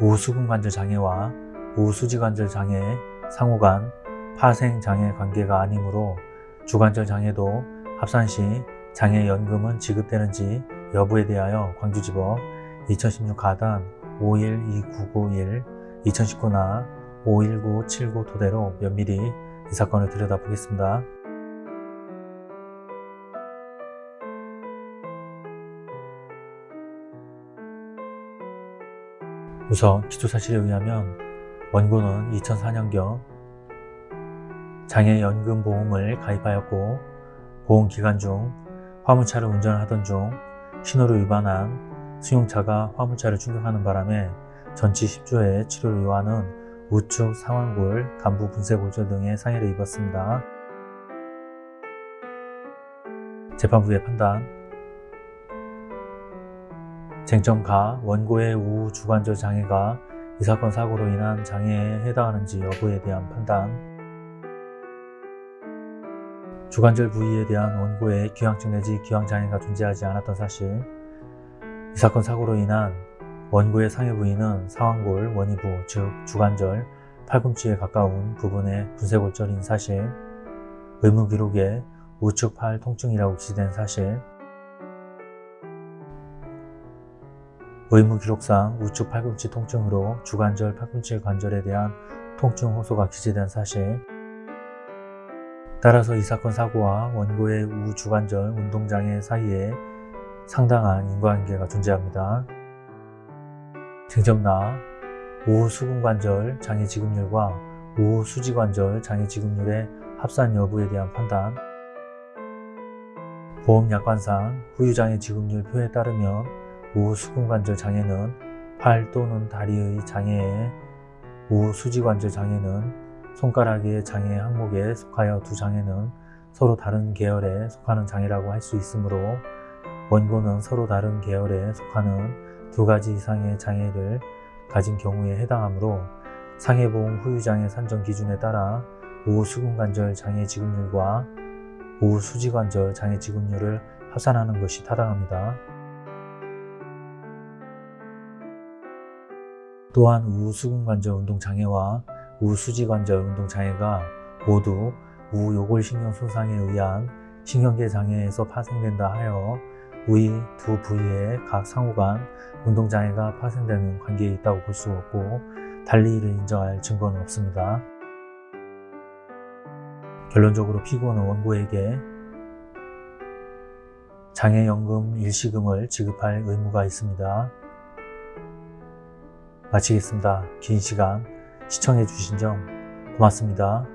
우수근 관절 장애와 우수지 관절 장애 상호간 파생 장애 관계가 아니므로 주관절 장애도 합산 시 장애연금은 지급되는지 여부에 대하여 광주지법 2016 가단 512991 2019나 51979 토대로 면밀히 이 사건을 들여다보겠습니다. 우선 기초사실에 의하면 원고는 2004년경 장애연금보험을 가입하였고 보험기간 중 화물차를 운전하던 중 신호를 위반한 승용차가 화물차를 충격하는 바람에 전치 10주의 치료를 요하는 우측 상완골, 간부 분쇄 골절 등의 상해를 입었습니다. 재판부의 판단 쟁점가 원고의 우주관절 장애가 이 사건 사고로 인한 장애에 해당하는지 여부에 대한 판단. 주관절 부위에 대한 원고의 기왕증 내지 기왕장애가 존재하지 않았던 사실. 이 사건 사고로 인한 원고의 상해 부위는 상완골, 원위부, 즉 주관절, 팔꿈치에 가까운 부분의 분쇄골절인 사실 의무 기록에 우측 팔 통증이라고 기재된 사실 의무 기록상 우측 팔꿈치 통증으로 주관절 팔꿈치 관절에 대한 통증 호소가 기재된 사실 따라서 이 사건 사고와 원고의 우주관절 운동장애 사이에 상당한 인과관계가 존재합니다. 쟁점나 우수근관절 장애 지급률과 우수지관절 장애 지급률의 합산 여부에 대한 판단 보험약관상 후유장애 지급률 표에 따르면 우수근관절 장애는 팔 또는 다리의 장애에 우수지관절 장애는 손가락의 장애 항목에 속하여 두 장애는 서로 다른 계열에 속하는 장애라고 할 수 있으므로 원고는 서로 다른 계열에 속하는 두 가지 이상의 장애를 가진 경우에 해당하므로 상해보험 후유장애 산정 기준에 따라 우수근관절 장애 지급률과 우수지관절 장애 지급률을 합산하는 것이 타당합니다. 또한 우수근관절 운동장애와 우수지관절 운동장애가 모두 우요골신경 손상에 의한 신경계 장애에서 파생된다 하여 위두 부위의 각 상호간 운동장애가 파생되는 관계에 있다고 볼 수 없고 달리 이를 인정할 증거는 없습니다. 결론적으로 피고는 원고에게 장애연금 일시금을 지급할 의무가 있습니다. 마치겠습니다. 긴 시간 시청해 주신 점 고맙습니다.